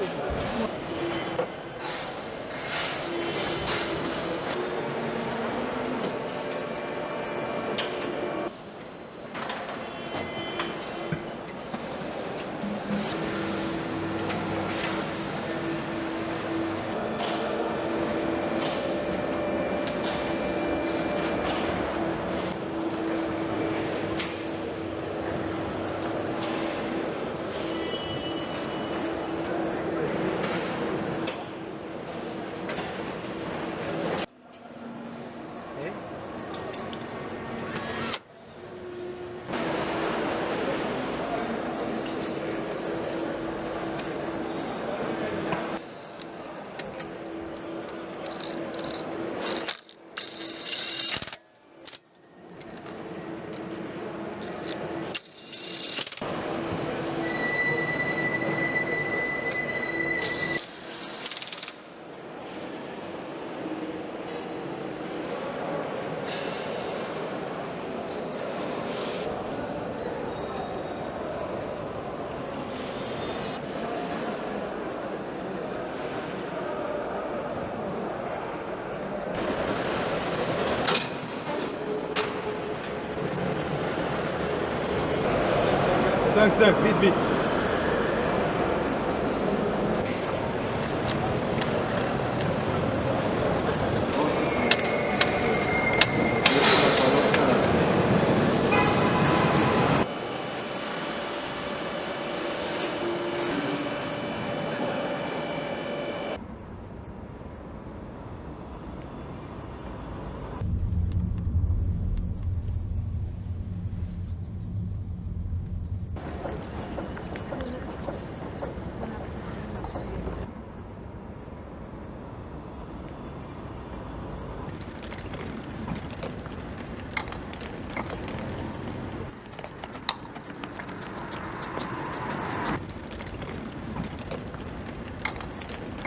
Thank you. 5-5, vite,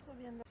Estoy viendo.